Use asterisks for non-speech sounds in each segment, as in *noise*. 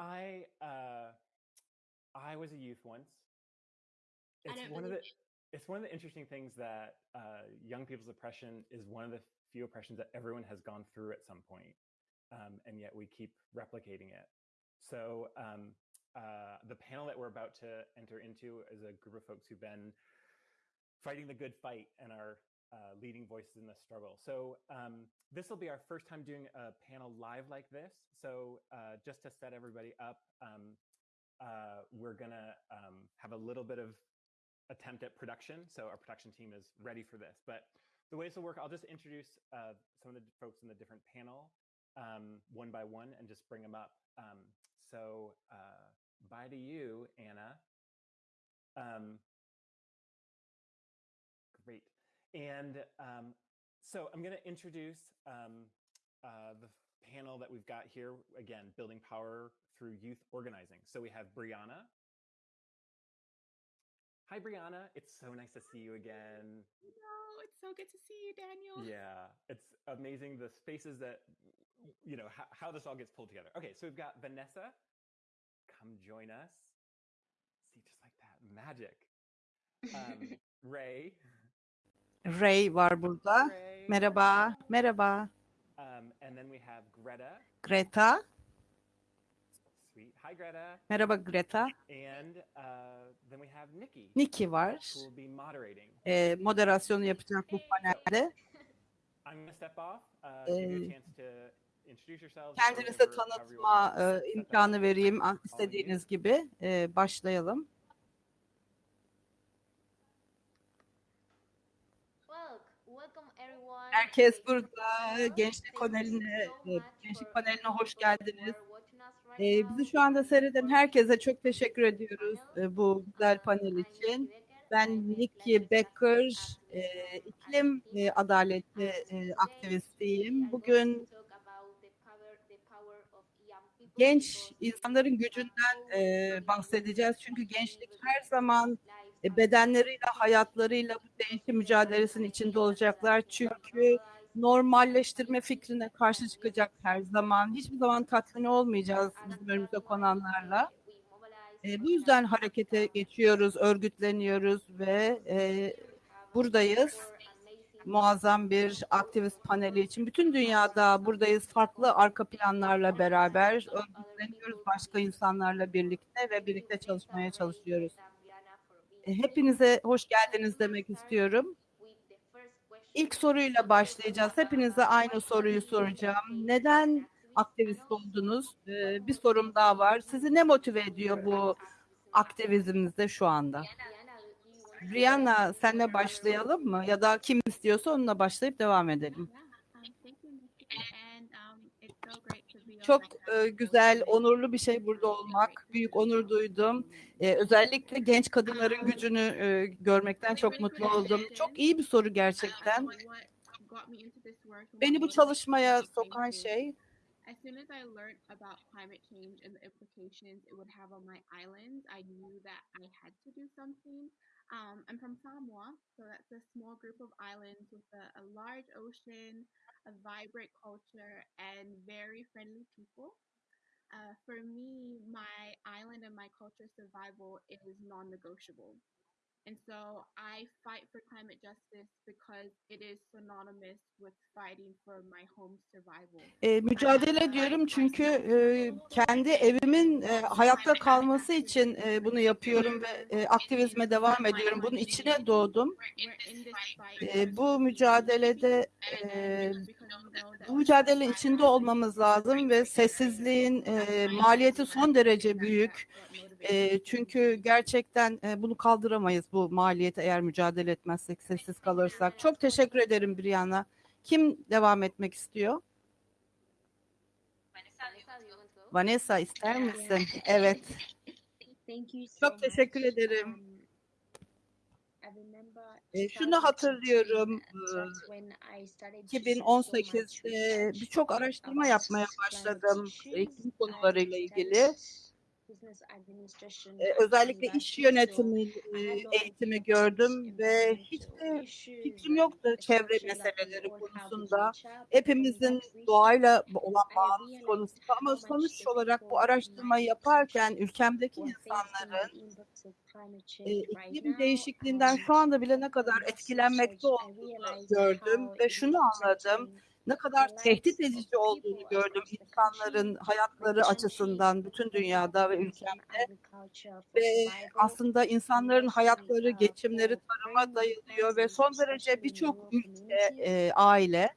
I uh, I was a youth once. It's one of the it. it's one of the interesting things that uh, young people's oppression is one of the few oppressions that everyone has gone through at some point, um, and yet we keep replicating it. So um, uh, the panel that we're about to enter into is a group of folks who've been fighting the good fight and are uh, leading voices in the struggle. So um, this will be our first time doing a panel live like this. So uh, just to set everybody up, um, uh, we're gonna um, have a little bit of attempt at production. So our production team is ready for this. But the way this will work, I'll just introduce uh, some of the folks in the different panel um, one by one and just bring them up. Um, so uh, bye to you, Anna. Um, And um, so I'm going to introduce um, uh, the panel that we've got here. Again, building power through youth organizing. So we have Brianna. Hi, Brianna. It's so nice to see you again. No, it's so good to see you, Daniel. Yeah, it's amazing the spaces that, you know, how, how this all gets pulled together. Okay, so we've got Vanessa. Come join us. See, just like that, magic. Um, *laughs* Ray. Ray var burada. Ray. Merhaba, merhaba. Um, and then we have Greta. Greta. Sweet. Hi, Greta. Merhaba Greta. And uh, then we have Nikki, Nikki var. who will be moderating. Ee, moderasyonu yapacak bu panelde. I'm to step off, uh, give you a Ee, chance to introduce yourselves. go Kendinize tanıtma e, imkanı vereyim istediğiniz gibi. Ee, başlayalım. Herkes burada. Gençlik paneline, e, gençlik paneline hoş geldiniz. Ee, now. bizi şu anda seyreden herkese çok teşekkür ediyoruz e, bu güzel panel için. Ben Nikki Becker, e, iklim e, adaleti e, aktivistiyim. Bugün genç insanların gücünden e, bahsedeceğiz. Çünkü gençlik her zaman e, bedenleriyle, hayatlarıyla bu değişim mücadelesinin içinde olacaklar. Çünkü normalleştirme fikrine karşı çıkacak her zaman. Hiçbir zaman tatmin olmayacağız bizim önümüze konanlarla. E, bu yüzden harekete geçiyoruz, örgütleniyoruz ve e, buradayız. Muazzam bir aktivist paneli için. Bütün dünyada buradayız. Farklı arka planlarla beraber örgütleniyoruz başka insanlarla birlikte ve birlikte çalışmaya çalışıyoruz. E, Hepinize hoş geldiniz demek istiyorum. İlk soruyla başlayacağız. Hepinize aynı soruyu soracağım. Neden aktivist oldunuz? Ee, bir sorum daha var. Sizi ne motive ediyor bu aktivizminizde şu anda? Rihanna senle başlayalım mı? Ya da kim istiyorsa onunla başlayıp devam edelim. Yeah, um, thank you, Nikki, and um, it's so great to be on Çok e, güzel, onurlu bir şey burada olmak. Büyük onur duydum. E, özellikle genç kadınların gücünü e, görmekten çok mutlu oldum. Çok iyi bir soru gerçekten. Beni bu çalışmaya sokan şey As soon as I learned about climate change and the implications it would have on my island, I knew that I had to do something. Um, I'm from Samoa, so that's a small group of islands with a, a large ocean, a vibrant culture, and very friendly people. Uh, for me, my island and my culture survival is non-negotiable. And so I fight for climate justice because it is synonymous with fighting for my home's survival. E, mücadele ediyorum çünkü e, kendi evimin e, hayatta kalması için e, bunu yapıyorum ve e, aktivizme devam ediyorum. Bunun içine doğdum. E, bu mücadelede e, bu mücadelenin içinde olmamız lazım ve sessizliğin e, maliyeti son derece büyük. E, çünkü gerçekten e, bunu kaldıramayız bu maliyeti eğer mücadele etmezsek, sessiz kalırsak. Çok teşekkür ederim Brianna. Kim devam etmek istiyor? Vanessa ister misin? Evet. Çok teşekkür ederim. E, şunu hatırlıyorum. teaching, e, and that's when I started to do so much 2018'de research birçok araştırma yapmaya başladım iklim konularıyla ilgili. That's business administration e, özellikle iş yönetimi e, have no eğitimi gördüm ve hiç de fikrim yoktu çevre like we meseleleri konusunda. Hepimizin doğayla olan bağımız konusunda ama sonuç olarak bu araştırmayı yaparken ülkemdeki insanların e, iklim değişikliğinden Um, şu anda bile ne kadar etkilenmekte olduğunu gördüm ve şunu anladım. Ne kadar tehdit edici olduğunu gördüm insanların hayatları açısından bütün dünyada ve ülkemde. Ve aslında insanların hayatları, geçimleri tarıma dayılıyor ve son derece birçok ülke, e, aile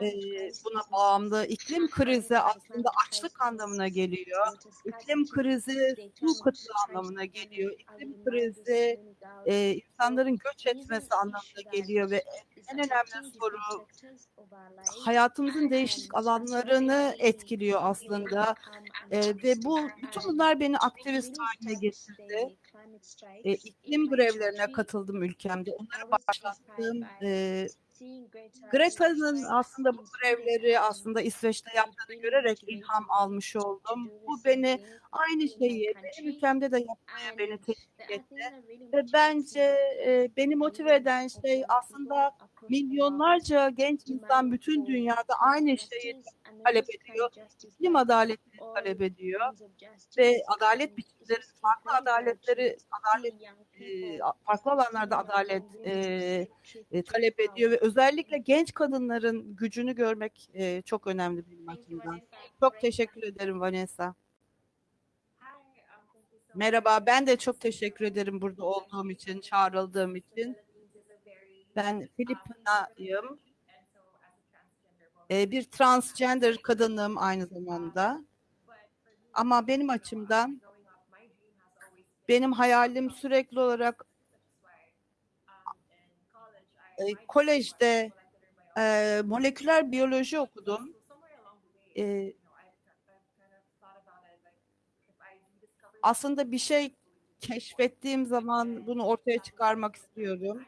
e, crisis buna bağımlı. İklim krizi aslında açlık anlamına geliyor. İklim krizi su kıtlığı anlamına geliyor. İklim krizi e, insanların göç etmesi anlamına geliyor ve en önemli soru hayatımızın değişik alanlarını etkiliyor aslında E, ve bu bütün bunlar beni aktivist haline getirdi. E, iklim grevlerine katıldım ülkemde. Onları başlattım. E, Greta Greta'nın aslında bu and aslında İsveç'te yaptığını görerek ilham almış oldum. Bu beni aynı şeyi benim ülkemde de yapmaya beni teşvik etti. Ve bence e, beni motive eden şey aslında milyonlarca genç insan bütün dünyada aynı şeyi talep ediyor. İklim adaletini all talep ediyor forms of ve adalet biçimleri, farklı adaletleri, adalet e, farklı alanlarda adalet e, e, talep ediyor ve özellikle genç kadınların gücünü görmek e, çok önemli benim açımdan. Çok teşekkür ederim Vanessa. Um. Merhaba, ben de çok teşekkür ederim burada olduğum için, çağrıldığım için. Ben Filipina'yım. E, bir transgender kadınım aynı zamanda. Ama benim açımdan benim hayalim sürekli olarak e, kolejde e, moleküler biyoloji okudum. E, aslında bir şey keşfettiğim zaman bunu ortaya çıkarmak istiyorum.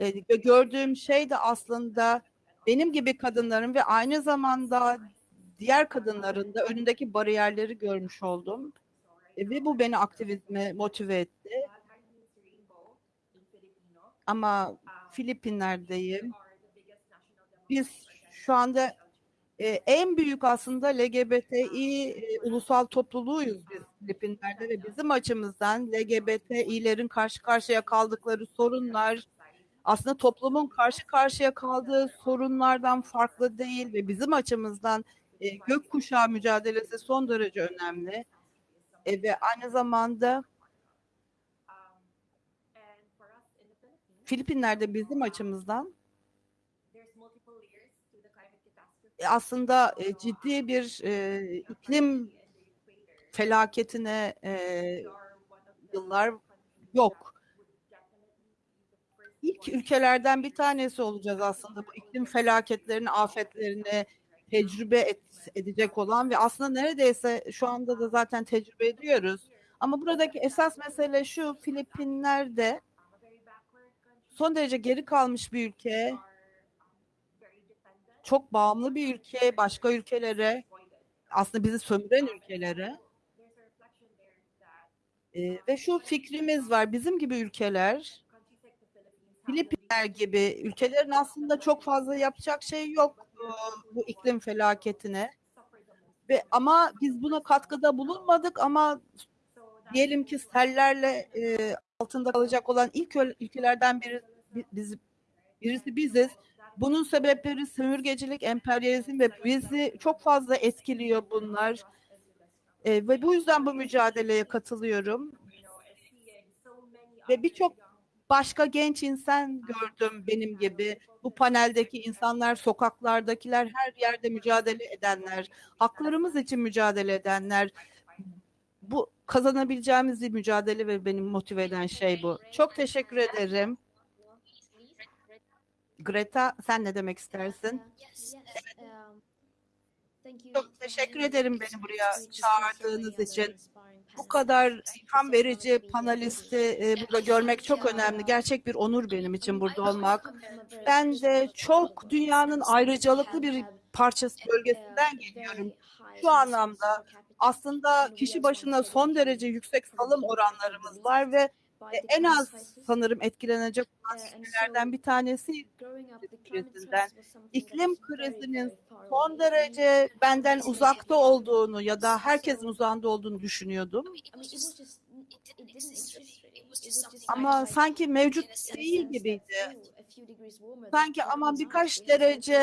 E, gördüğüm şey de aslında benim gibi kadınların ve aynı zamanda diğer kadınların da önündeki bariyerleri görmüş oldum. E, ve bu beni aktivizme motive etti. Ama Filipinler'deyim. Biz şu anda e, en büyük aslında LGBTİ e, ulusal topluluğuyuz biz Filipinler'de ve bizim açımızdan LGBTİ'lerin karşı karşıya kaldıkları sorunlar aslında toplumun karşı karşıya kaldığı sorunlardan farklı değil ve bizim açımızdan e, gökkuşağı mücadelesi son derece önemli. E, ve aynı zamanda Filipinler'de bizim açımızdan e, aslında e, ciddi bir e, iklim felaketine e, yıllar yok. İlk ülkelerden bir tanesi olacağız aslında bu iklim felaketlerini, afetlerini tecrübe et, edecek olan ve aslında neredeyse şu anda da zaten tecrübe ediyoruz. Ama buradaki esas mesele şu, Filipinler'de son derece geri kalmış bir ülke, çok bağımlı bir ülke başka ülkelere, aslında bizi sömüren ülkelere. Ee, ve şu fikrimiz var, bizim gibi ülkeler, Filipinler gibi ülkelerin aslında çok fazla yapacak şey yok bu iklim felaketine. Ve ama biz buna katkıda bulunmadık ama diyelim ki sellerle e, altında kalacak olan ilk ülkelerden biri bi- biz birisi biziz. Bunun sebepleri sömürgecilik, emperyalizm ve bizi çok fazla etkiliyor bunlar. E, ve bu yüzden bu mücadeleye katılıyorum. Ve birçok başka genç insan gördüm benim gibi. Bu paneldeki insanlar, sokaklardakiler, her yerde mücadele edenler, haklarımız için mücadele edenler. Bu kazanabileceğimiz bir mücadele ve benim motive eden şey bu. Çok teşekkür ederim. Greta sen ne demek istersin? Çok teşekkür ederim beni buraya çağırdığınız için. Bu kadar ilham verici panelisti e, burada görmek çok önemli. Gerçek bir onur benim için burada olmak. Ben de çok dünyanın ayrıcalıklı bir parçası bölgesinden geliyorum. Şu anlamda aslında kişi başına son derece yüksek salım oranlarımız var ve e, en az sanırım etkilenecek olan ülkelerden bir tanesi krizinden. İklim krizinin son derece benden uzakta olduğunu ya da herkesin uzağında olduğunu düşünüyordum. Ama sanki mevcut değil gibiydi. Sanki aman birkaç derece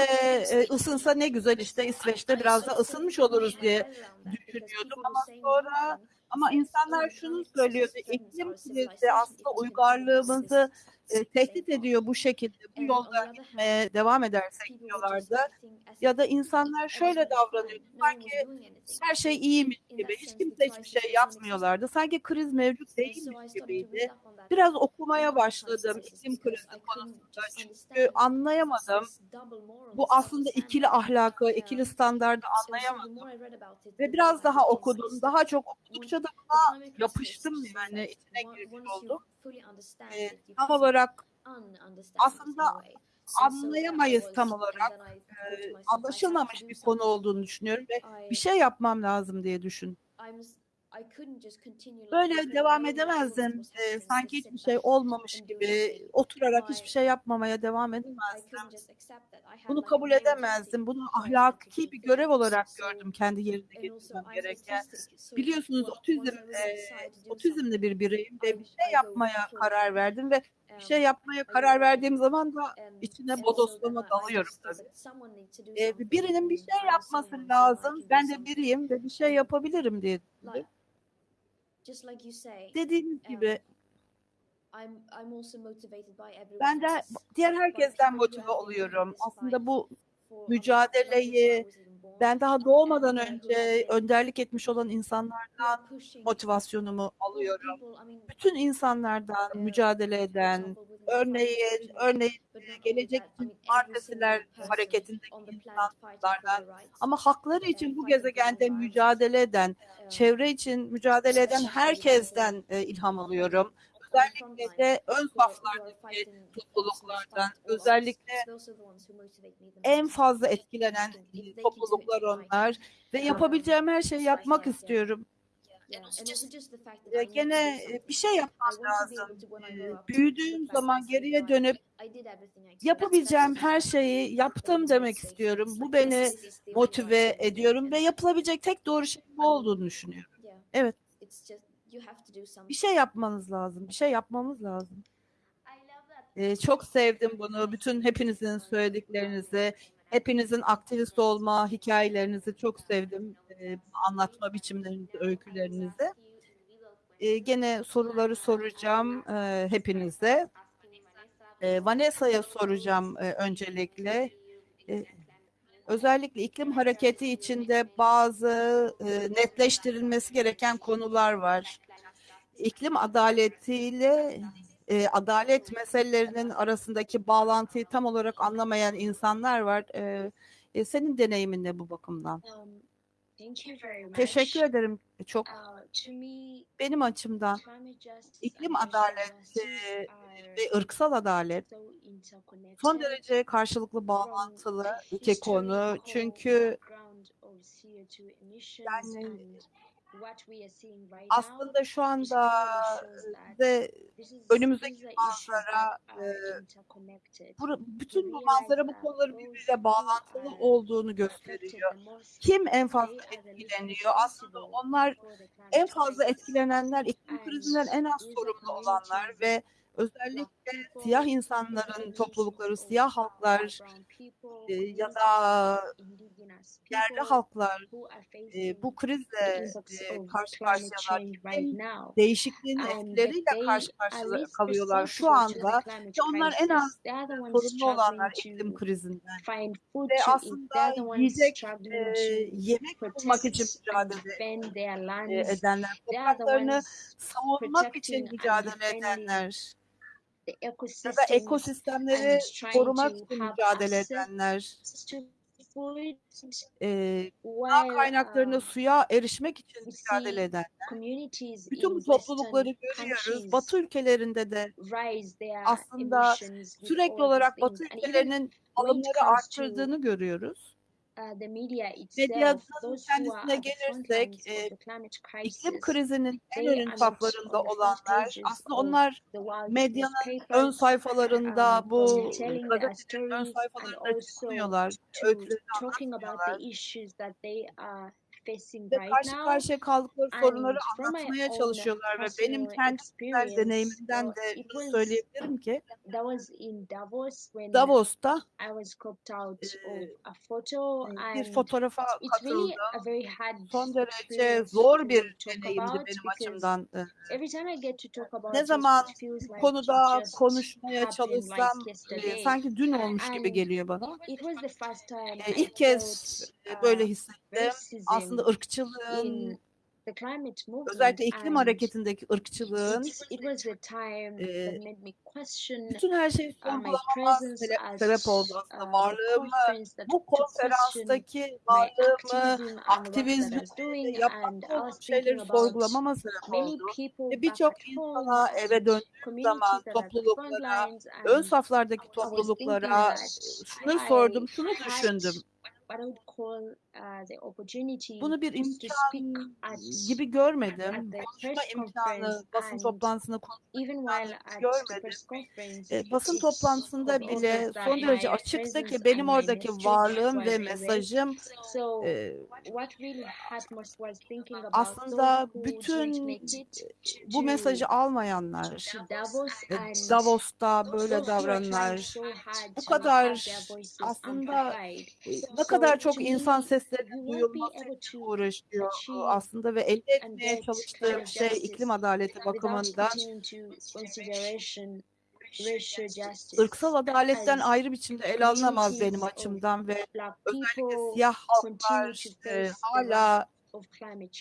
e, ısınsa ne güzel işte İsveç'te biraz da ısınmış oluruz diye düşünüyordum ama sonra ama insanlar şunu söylüyordu iklim krizi aslında uygarlığımızı e, tehdit ediyor bu şekilde bu yolda gitmeye devam edersek diyorlardı. Ya da insanlar şöyle davranıyor sanki her şey iyiymiş gibi hiç kimse hiçbir şey yapmıyorlardı. Sanki kriz mevcut değilmiş gibiydi. Biraz okumaya başladım iklim krizi konusunda çünkü anlayamadım. Bu aslında ikili ahlakı, ikili standardı anlayamadım. Ve biraz daha okudum. Daha çok okudukça da buna yapıştım yani içine girmiş oldum. Ee, tam olarak aslında anlayamayız tam olarak. e, anlaşılmamış bir konu olduğunu düşünüyorum ve bir şey yapmam lazım diye düşün. Böyle devam edemezdim. Ee, sanki hiçbir şey olmamış gibi oturarak hiçbir şey yapmamaya devam edemezdim. Bunu kabul edemezdim. Bunu ahlaki bir görev olarak gördüm kendi yerine getirmem gereken. Biliyorsunuz otizm, e, otizmli bir bireyim ve bir şey yapmaya karar verdim ve bir şey yapmaya karar verdiğim zaman da içine bodoslama dalıyorum tabii. Ee, birinin bir şey yapması lazım. Ben de biriyim ve bir şey yapabilirim diye. Dediğiniz gibi ben de diğer herkesten motive oluyorum. Aslında bu mücadeleyi ben daha doğmadan önce önderlik etmiş olan insanlardan motivasyonumu alıyorum. Bütün insanlardan mücadele eden, örneğin örneğin gelecek için partisiler hareketindeki insanlardan ama hakları için bu gezegende mücadele eden, çevre için mücadele eden herkesten e, ilham alıyorum. Özellikle de ön saflardaki topluluklardan, özellikle en fazla etkilenen topluluklar onlar ve yapabileceğim her şeyi yapmak istiyorum. Gene e, bir şey yapmam lazım. E, Büyüdüğüm zaman geriye dönüp yapabileceğim her şeyi yaptım demek istiyorum. Bu beni motive ediyorum ve yapılabilecek tek doğru şey bu olduğunu düşünüyorum. Evet. Bir şey yapmanız lazım. Bir şey yapmamız lazım. Ee, çok sevdim bunu. Bütün hepinizin söylediklerinizi, hepinizin aktivist olma hikayelerinizi çok sevdim. Ee, anlatma biçimlerinizi, öykülerinizi. Ee, gene soruları soracağım e, hepinize. E, Vanessa'ya soracağım e, öncelikle. E, özellikle iklim hareketi içinde bazı e, netleştirilmesi gereken konular var. İklim adaletiyle e, adalet meselelerinin arasındaki bağlantıyı tam olarak anlamayan insanlar var. E, e, senin deneyimin ne bu bakımdan? Um, Teşekkür ederim çok. Uh, Benim açımdan iklim adaleti ve ırksal adalet son derece karşılıklı bağlantılı iki konu. Çünkü background of CO2 emissions Yani aslında şu anda is- önümüzdeki manzara, are e, bur- bütün bu manzara bu konuların birbiriyle bağlantılı olduğunu gösteriyor. Kim en fazla etkileniyor? Aslında onlar en fazla etkilenenler, iklim krizinden en az sorumlu olanlar ve özellikle siyah insanların toplulukları, siyah halklar e, ya da yerli halklar e, bu krizle e, karşı karşıyalar. Değişikliğin etkileriyle karşı karşıya kalıyorlar şu anda. ve onlar en az sorumlu olanlar iklim krizinden. Ve aslında yiyecek e, yemek bulmak için mücadele e, edenler, topraklarını savunmak için mücadele edenler ya da ekosistemleri korumak için mücadele edenler, e, gıda kaynaklarına suya erişmek için mücadele eden. Bütün bu toplulukları görüyoruz. Batı ülkelerinde de aslında sürekli olarak Batı ülkelerinin alımları arttırdığını görüyoruz. Who are kendisine gelirsek, e, iklim krizinin en ön saflarında olanlar aslında onlar medyanın ön newspapers, sayfalarında um, bu gazetelerin ön sayfalarında çıkmıyorlar, about anlatmıyorlar ve karşı karşıya kaldıkları sorunları anlatmaya çalışıyorlar ve benim kendi deneyimimden de was söyleyebilirim ki Davos'ta e, bir fotoğrafa katıldım. Son derece zor bir deneyimdi benim açımdan. Ne zaman bu konuda konuşmaya çalışsam e, sanki dün olmuş gibi geliyor bana. E, ilk kez e, böyle uh, hissettim. Aslında racism ırkçılığın özellikle iklim hareketindeki ırkçılığın e, bütün her my sorgulamama sebep oldu aslında. Varlığımı, bu konferanstaki varlığımı, aktivizmi, I olduğum şeyleri sorgulamama sebep oldu. Ve birçok insana eve döndüğüm zaman topluluklara, ön saflardaki topluluklara e, şunu sordum, şunu düşündüm. Uh, the opportunity Bunu bir imkan gibi görmedim. Konuşma imkanı, basın toplantısında konuşma even imkanı while hiç at the görmedim. press conference E, basın toplantısında bile son derece açıktı ki benim oradaki varlığım ve mesajım e, aslında bütün it bu mesajı almayanlar, e, Davos'ta böyle davrananlar, bu kadar aslında e, ne kadar çok insan seslerinin duyulması için uğraşıyor achieve aslında ve elde etmeye climate şey iklim adaleti bakımından ırksal adaletten ayrı biçimde ele alınamaz benim açımdan ve özellikle siyah halklar e, hala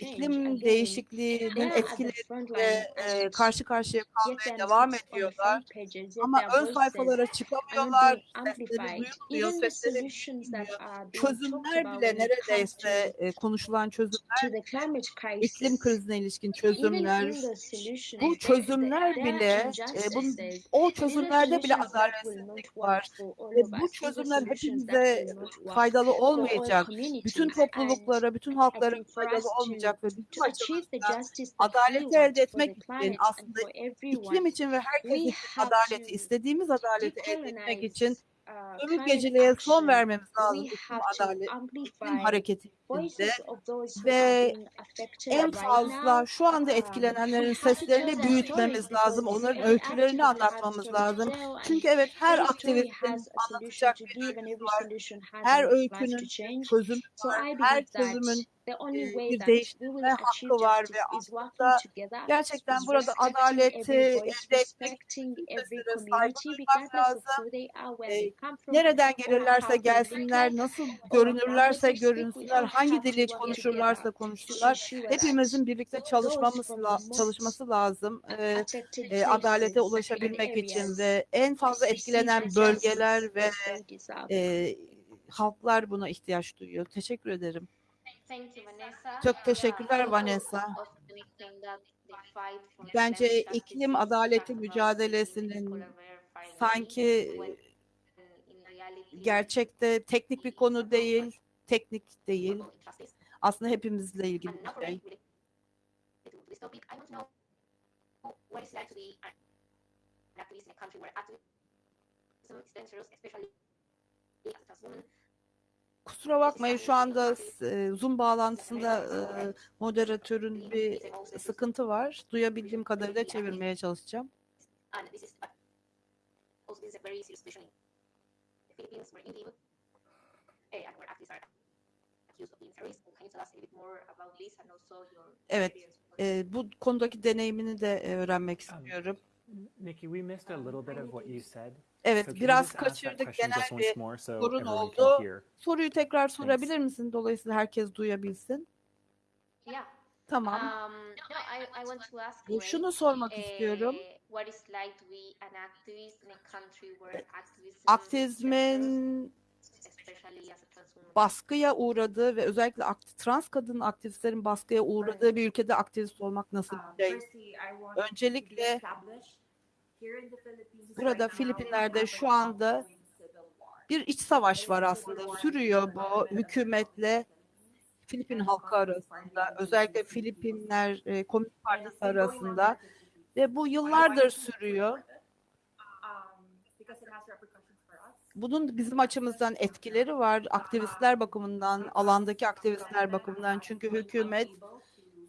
iklim değişikliğinin etkileriyle e, karşı karşıya kalmaya devam ediyorlar. Ama ön sayfalara çıkamıyorlar, sesleri duyulmuyor, sesleri Çözümler bile neredeyse e, konuşulan çözümler, iklim krizine ilişkin çözümler, bu çözümler bile, e, bunun, o çözümlerde bile adaletsizlik var. Ve bu çözümler hepimize faydalı olmayacak. Bütün topluluklara, bütün halklara to olmayacak ve adaleti want elde etmek için aslında iklim için ve herkes için adaleti, istediğimiz adaleti elde etmek için uh, climate sömürgeciliğe son vermemiz lazım iklim adalet, hareketi içinde ve en fazla şu anda Um, etkilenenlerin seslerini büyütmemiz lazım, onların öykülerini anlatmamız lazım. Çünkü evet her aktivistin anlatacak bir every var. Her öykünün çözümü var, her çözümün bir değiştirme hakkı var ve aslında gerçekten burada adaleti elde etmek saygı duymak of lazım. E, nereden gelirlerse gelsinler, nasıl görünürlerse görünsünler, hangi dili konuşurlarsa konuşsunlar, hepimizin birlikte çalışmamız çalışması lazım. E, e, adalete ulaşabilmek için ve en fazla etkilenen bölgeler ve e, halklar buna ihtiyaç duyuyor. Teşekkür ederim. Thank you, Vanessa. Çok teşekkürler Vanessa. Bence iklim adaleti mücadelesinin sanki gerçekte teknik bir konu değil, teknik değil. Aslında hepimizle ilgili bir şey. activist in a country where activism is dangerous, especially as a woman. Kusura bakmayın şu anda e, Zoom bağlantısında e, moderatörün bir sıkıntı var. Duyabildiğim kadarıyla çevirmeye çalışacağım. Evet? E, bu konudaki deneyimini de e, öğrenmek Um, istiyorum. Nikki, we missed a little bit of what you said. Evet, So biraz kaçırdık genel bir sorun oldu. soruyu tekrar sorabilir misin? Dolayısıyla herkes duyabilsin. Yeah. Tamam. Um, no, I, I want to ask Bu you, Şunu sormak istiyorum. eh, what it's like to be an activist in a country where activism Aktivizmin baskıya uğradığı ve özellikle trans kadın aktivistlerin baskıya uğradığı bir ülkede aktivist olmak nasıl bir şey? Öncelikle burada Filipinler'de şu anda bir iç savaş var aslında. Sürüyor bu hükümetle Filipin halkı arasında, özellikle Filipinler e, Komünist Partisi arasında ve bu yıllardır sürüyor. Bunun bizim açımızdan etkileri var. Aktivistler bakımından, alandaki aktivistler bakımından. Çünkü hükümet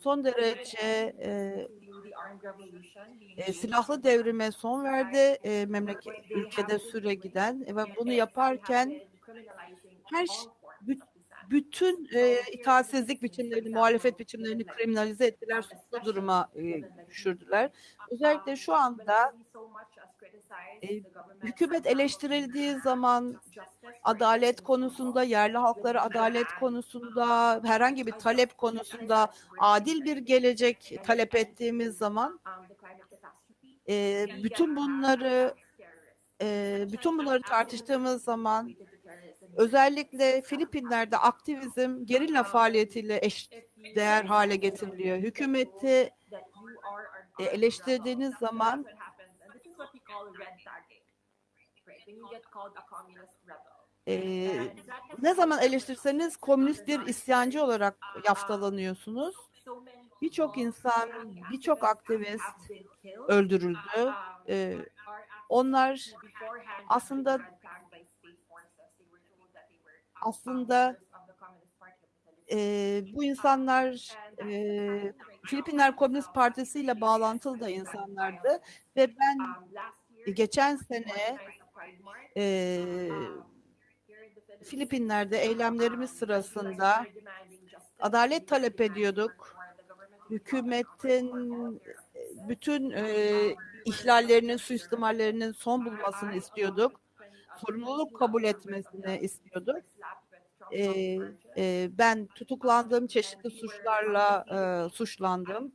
son derece e, e, silahlı devrime son verdi e, memleket ülkede süre giden e, ve bunu yaparken her bütün e, itaatsizlik biçimlerini, muhalefet biçimlerini kriminalize ettiler, suçlu duruma e, düşürdüler. Özellikle şu anda e, hükümet eleştirildiği zaman adalet konusunda, yerli halkları adalet konusunda, herhangi bir talep konusunda adil bir gelecek talep ettiğimiz zaman e, bütün bunları e, bütün bunları tartıştığımız zaman özellikle Filipinler'de aktivizm gerilla faaliyetiyle eş değer hale getiriliyor. Hükümeti e, eleştirdiğiniz zaman e, ne zaman eleştirseniz komünist bir isyancı olarak yaftalanıyorsunuz. Birçok insan, birçok aktivist öldürüldü. E, onlar aslında aslında e, bu insanlar e, Filipinler Komünist Partisi ile bağlantılı da insanlardı. Ve ben geçen sene e, Filipinler'de eylemlerimiz sırasında adalet talep ediyorduk. Hükümetin bütün e, ihlallerinin, suistimallerinin son bulmasını istiyorduk. Sorumluluk kabul etmesini istiyorduk. E, e, ben tutuklandım, çeşitli suçlarla e, suçlandım.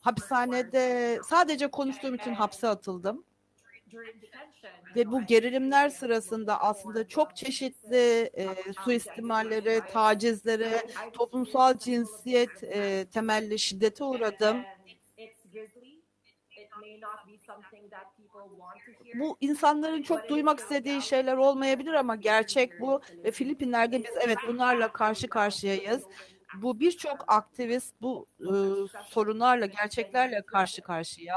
Hapishanede sadece konuştuğum için hapse atıldım. Ve bu gerilimler sırasında aslında çok çeşitli e, suistimalleri, tacizlere, toplumsal cinsiyet e, temelli şiddete uğradım. Bu insanların çok duymak istediği şeyler olmayabilir ama gerçek bu ve Filipinler'de biz evet bunlarla karşı karşıyayız. Bu birçok aktivist bu e, sorunlarla, gerçeklerle karşı karşıya.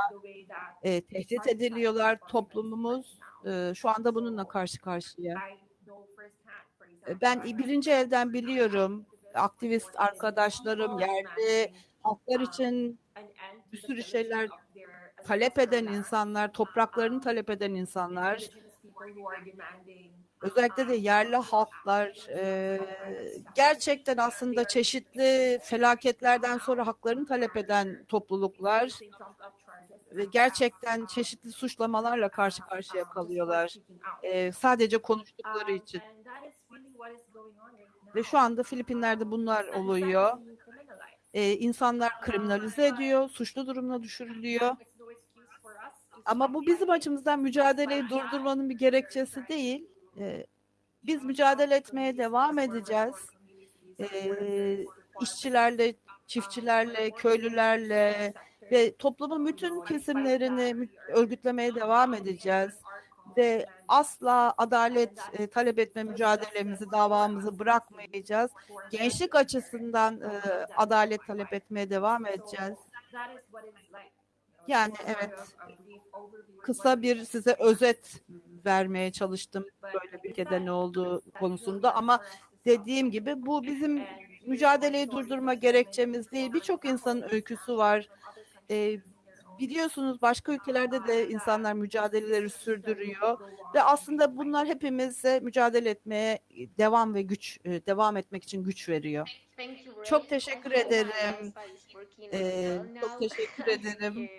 E, tehdit ediliyorlar toplumumuz. E, şu anda bununla karşı karşıya. E, ben birinci elden biliyorum. Aktivist arkadaşlarım, yerde halklar için bir sürü şeyler talep eden insanlar, topraklarını talep eden insanlar, özellikle de yerli halklar e, gerçekten aslında çeşitli felaketlerden sonra haklarını talep eden topluluklar ve gerçekten çeşitli suçlamalarla karşı karşıya kalıyorlar. E, sadece konuştukları için. Ve şu anda Filipinler'de bunlar oluyor. E, insanlar kriminalize ediyor, suçlu durumuna düşürülüyor. Ama bu bizim açımızdan mücadeleyi durdurmanın bir gerekçesi değil. Ee, biz mücadele etmeye devam edeceğiz. Ee, işçilerle, çiftçilerle, köylülerle ve toplumun bütün kesimlerini örgütlemeye devam edeceğiz. Ve asla adalet e, talep etme mücadelemizi, davamızı bırakmayacağız. Gençlik açısından e, adalet talep etmeye devam edeceğiz. Yani evet kısa bir size özet vermeye çalıştım böyle bir ülkede ne olduğu konusunda ama dediğim gibi bu bizim mücadeleyi durdurma gerekçemiz değil. Birçok insanın öyküsü var. Ee, biliyorsunuz başka ülkelerde de insanlar mücadeleleri sürdürüyor ve aslında bunlar hepimize mücadele etmeye devam ve güç devam etmek için güç veriyor. Çok teşekkür ederim. Ee, çok teşekkür ederim.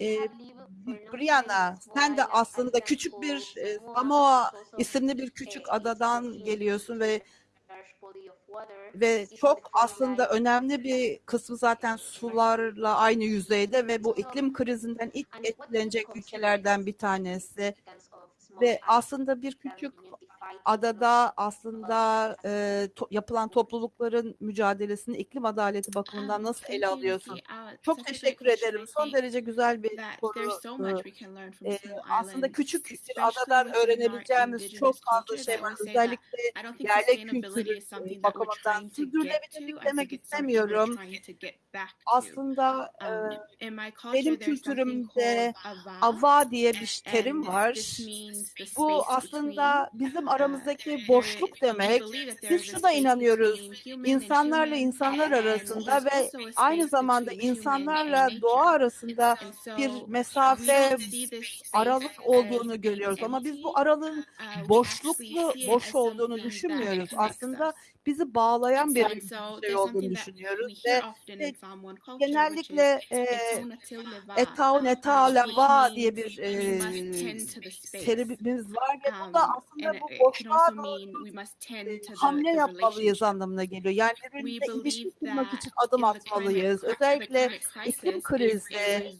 Ee, Brianna, sen de aslında küçük bir e, Samoa isimli bir küçük adadan geliyorsun ve ve çok aslında önemli bir kısmı zaten sularla aynı yüzeyde ve bu iklim krizinden ilk etkilenecek ülkelerden bir tanesi ve aslında bir küçük adada aslında e, to- yapılan toplulukların mücadelesini iklim adaleti bakımından nasıl ele alıyorsun? Uh, Çok teşekkür ederim. Son derece güzel bir Ee, small aslında küçük adadan öğrenebileceğimiz çok fazla şey var. Özellikle yerli kültürü e, bakımından sürdürülebilirlik demek istemiyorum. Aslında e, benim kültürümde ava, diye bir terim var. Bu aslında bizim aramızdaki boşluk demek. Biz şuna inanıyoruz. İnsanlarla insanlar arasında ve aynı zamanda insanlarla doğa arasında bir mesafe, aralık olduğunu görüyoruz ama biz bu aralığın Uh, boşluklu, boş olduğunu düşünmüyoruz. Aslında. Bizi bağlayan bir şey olduğunu düşünüyoruz ve genellikle e, "Etau Natil Leva", Etau Neta uh, which Lava diye bir e, terimimiz var ve bu Um, da and aslında bu boşluğa e, hamle yapmalıyız anlamına geliyor. Yani birbirimize ilişki kurmak için adım atmalıyız. Özellikle iklim krizi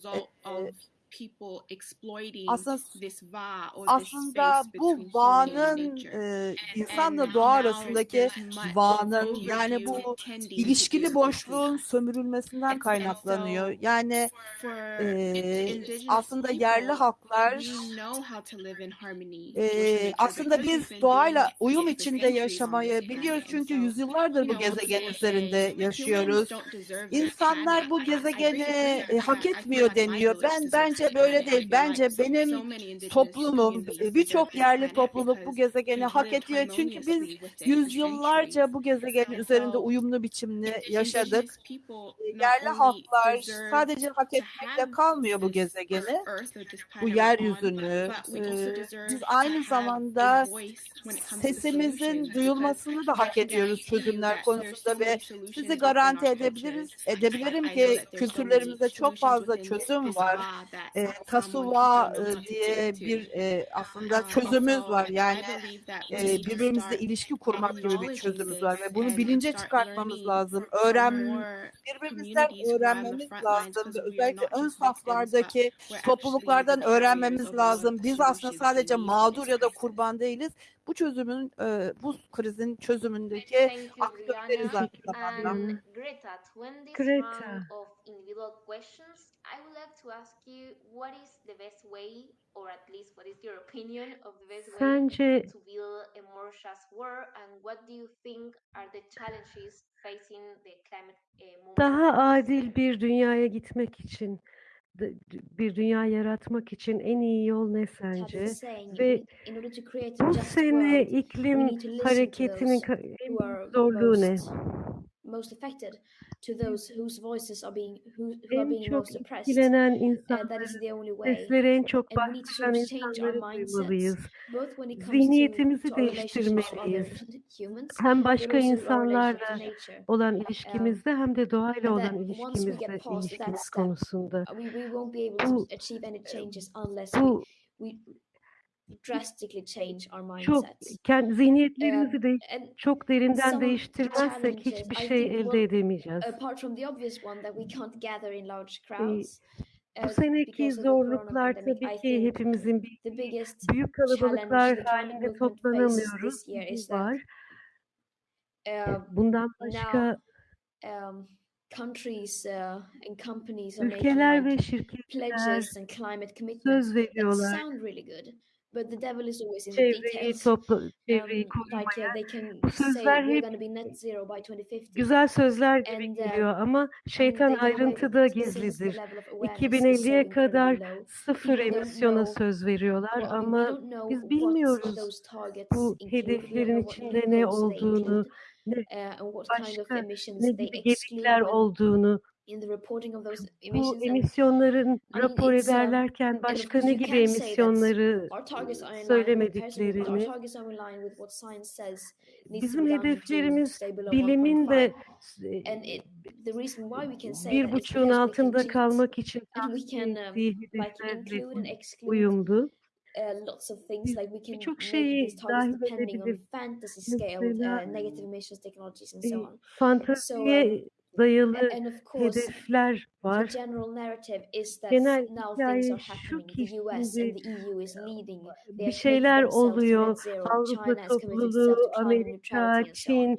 aslında this va or this aslında bu bağının e, insanla And doğa arasındaki bağının yani bu ilişkili boşluğun sömürülmesinden And kaynaklanıyor. Yani e, aslında yerli halklar e, aslında biz doğayla uyum içinde yaşamayı biliyoruz çünkü yüzyıllardır bu gezegen üzerinde yaşıyoruz. İnsanlar bu gezegeni e, hak etmiyor deniyor. Ben deserves bence böyle planet. I değil. Bence benim toplumum, e, birçok yerli planet topluluk bu gezegeni hak ediyor. Çünkü biz yüzyıllarca bu gezegenin üzerinde uyumlu biçimde yaşadık. E, Yerli halklar sadece hak etmekle kalmıyor bu gezegeni, bu yeryüzünü. E, Biz aynı zamanda sesimizin duyulmasını da hak ediyoruz çözümler konusunda ve sizi garanti edebiliriz, edebilirim ki kültürlerimizde çok fazla çözüm var. E, know e, diye bir e, aslında çözümümüz var. Yani e, birbirimizle ilişki kurmak gibi bir çözümümüz var ve bunu bilince çıkartmamız lazım. Öğren birbirimizden öğrenmemiz lazım ve özellikle ön saflardaki topluluklardan öğrenmemiz lazım. Biz aslında sadece mağdur ya da kurban değiliz. Bu çözümün, e, bu krizin çözümündeki aktörleriz aynı zamanda. And Greta, I would like to ask you what is the best way, or at least what is your opinion of the best way Sence to build a more just world, and what do you think are the challenges facing the climate uh, movement? daha adil bir dünyaya gitmek için, bir dünya yaratmak için en iyi yol ne sence? Ve bu sene iklim hareketinin zorluğu ne? Most affected, to those whose voices are being who, who are being most oppressed. etkilenen Uh, that is the only way. sesleri en çok And we need to bastıran insanları duymalıyız. both when it comes to, Zihniyetimizi değiştirmeliyiz. Hem başka insanlarla olan ilişkimizde hem de doğayla olan ilişkimizde ilişkimiz konusunda. We, we won't be able Bu to achieve any changes unless we, bu we drastically change our çok mindsets. kendi zihniyetlerimizi de And çok derinden değiştirmezsek hiçbir şey elde edemeyeceğiz. apart from the obvious one that we can't gather in large crowds, Bu uh, seneki zorluklar tabii ki hepimizin bir büyük kalabalıklar halinde toplanamıyoruz. that var. uh, Bundan başka um, countries uh, and companies are making ve like şirketler pledges and climate commitments söz that veriyorlar. sound really good, but the devil is always in the Çevreyi details. topla, çevreyi Um, like korumaya. uh, they can Bu say sözler we're hep going to be net zero by 2050. güzel sözler gibi And, uh, geliyor ama and şeytan they ayrıntıda the gizlidir. level of awareness is so 2050'ye kadar incredibly low. sıfır People don't emisyona know söz veriyorlar Well, we ama don't know biz what bilmiyoruz those targets bu include. We don't hedeflerin know what içinde ne they olduğunu, ne uh, and what kind of başka emissions ne they gibi exclude gedikler when olduğunu, in the reporting of those bu emissions. And, emisyonların rapor um, ederlerken başka ne gibi emisyonları söylemediklerini, bizim hedeflerimiz bilimin 1.5. de bir buçuğun altında kalmak için ettiği like hedeflerle uyumlu. uh, birçok şeyi dahil edebiliriz. uh, fantaziye um, dayalı and of course hedefler the var. general narrative is that Genel now things hikaye are şu happening. ki The US şimdi and the EU is leading. They bir are şeyler committing themselves to oluyor. zero. Avrupa China has committed topluluğu, itself to climate Amerika, neutrality and so on. Çin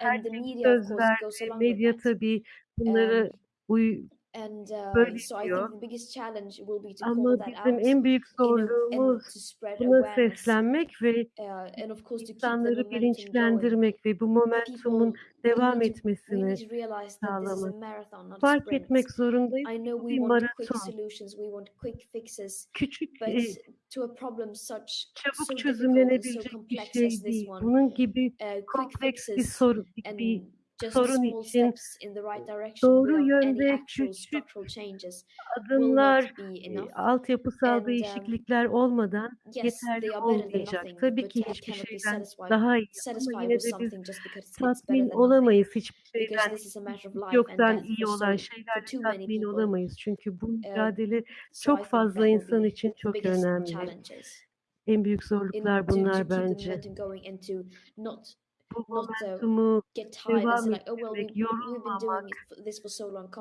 And the herkes media, of söz course, goes verdi. along with Medya that. tabii bunlara Um, uy and uh, böyle so I think the biggest challenge will be to Ama call that bizim out, en büyük you know, and zorluğumuz to spread buna awareness. seslenmek ve Uh, and of course, to keep the insanları momentum going. bilinçlendirmek ve bu momentumun devam need to we etmesini need to realize that this is a sağlamak. marathon, not a Fark sprint. etmek zorundayız. I know Bu we bir want quick maraton. solutions, we want quick fixes, Küçük, but e, to a problem such so çabuk difficult and so çözümlenebilecek bir complex şey this değil. one, Bunun gibi uh, quick kompleks bir fixes bir sorun için doğru yönde küçük adımlar, e, altyapısal um, değişiklikler olmadan yeterli olmayacak. Tabii ki hiçbir şeyden daha iyi ama yine de biz tatmin olamayız hiçbir şeyden. yoktan iyi olan many tatmin olamayız. Çünkü bu Um, mücadele çok fazla insan için çok önemli. En büyük zorluklar bunlar bence. Bu uh, momentumu devam oh ettirmek, yorulmamak.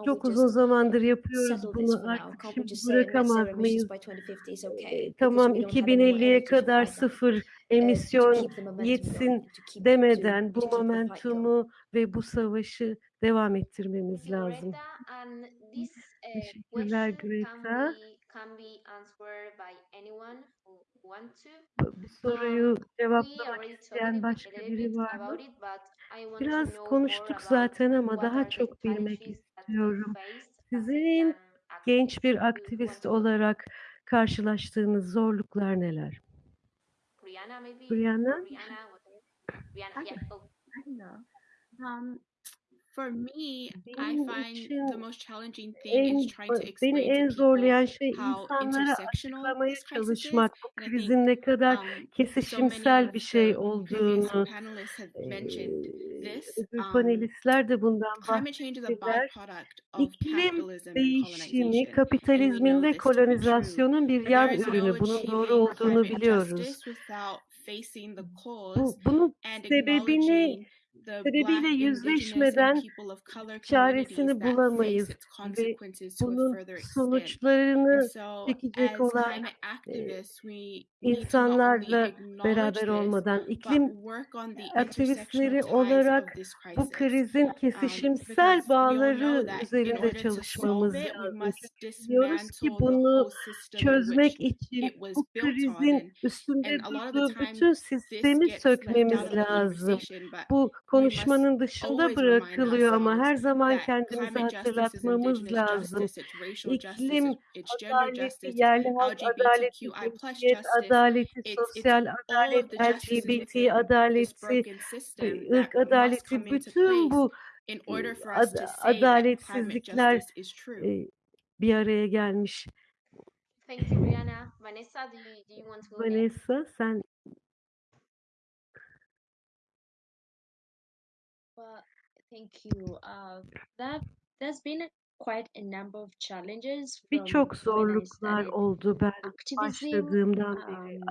Çok uzun zamandır yapıyoruz bunu artık şimdi bırakamaz mıyız? by 2050 is okay because tamam we don't have any more 2050'ye energy to kadar sıfır Uh, emisyon yetsin demeden bu momentumu ve bu savaşı devam ettirmemiz lazım. Uh, Teşekkürler can Greta. Can be answered by anyone who want to. Bu soruyu Um, we cevaplamak already talked isteyen başka biri var mı? about it, but I want to Biraz know more konuştuk zaten ama daha çok bilmek istiyorum. Sizin young genç bir aktivist olarak karşılaştığınız zorluklar neler? Brianna maybe? Brianna? Brianna, yeah. Um, for me, I find the most challenging thing is trying to beni explain to en zorlayan şey how insanlara açıklamaya this crisis is. çalışmak bu krizin ne kadar um, kesişimsel bir şey olduğunu öbür Um, panelistler de bundan bahsettiler. İklim değişimi kapitalizmin ve kolonizasyonun bir yan ürünü. Bunun doğru olduğunu biliyoruz. Bu bunun sebebini sebebiyle yüzleşmeden çaresini bulamayız ve bunun sonuçlarını çekecek olan only insanlarla beraber olmadan iklim aktivistleri olarak bu krizin Um, kesişimsel bağları üzerinde çalışmamız lazım. biliyoruz ki bunu çözmek için bu krizin üstünde durduğu bütün sistemi sökmemiz lazım. Bu konuşmanın dışında bırakılıyor ama her zaman is hatırlatmamız lazım. İklim adaleti, yerli halk adaleti, cinsiyet adaleti, sosyal adalet, LGBT adaleti, system ırk adaleti, bütün bu ad- climate adaletsizlikler e, bir araya gelmiş. Vanessa, do Well, thank you. Uh, that there's been quite a number of challenges birçok zorluklar oldu ben başladığımdan beri Um,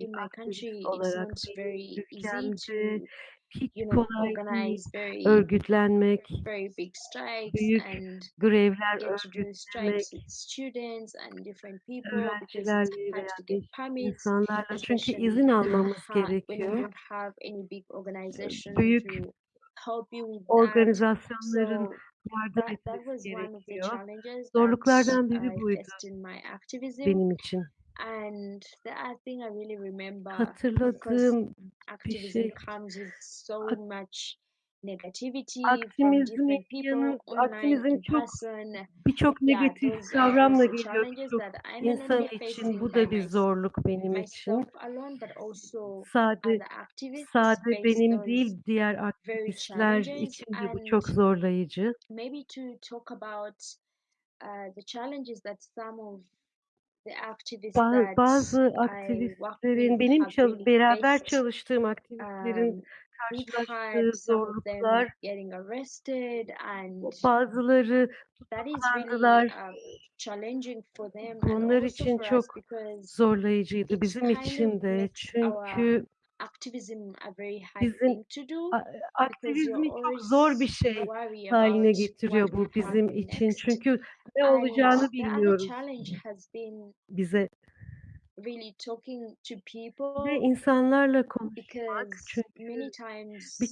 bir in my country, olarak not benim very easy to, hiç you know, kolay değil örgütlenmek, very big strikes büyük and grevler örgütlemek, öğrencilerle veya insanlarla çünkü izin almamız *laughs* gerekiyor. Büyük organizasyonların yardım etmesi gerekiyor. Zorluklardan biri buydu benim için. And the other thing I really remember, Hatırladığım bir şey comes with so much negativity people, yanı çok birçok negatif kavramla geliyor not insan için bu da bir zorluk benim için. Sade sade benim değil diğer aktivistler için de bu çok zorlayıcı. maybe to talk about uh, the challenges that some of bazı aktivistlerin benim çal- beraber çalıştığım aktivistlerin Um, we've karşılaştığı zorluklar getting arrested, and bazıları tutuklandılar. challenging for them Bu and onlar also için çok zorlayıcıydı bizim için de çünkü Bizim thing to do a- because aktivizmi çok zor bir şey haline getiriyor bu bizim için. Çünkü ne olacağını bilmiyoruz bize really talking to ve people insanlarla konuşmak because many çünkü times bir,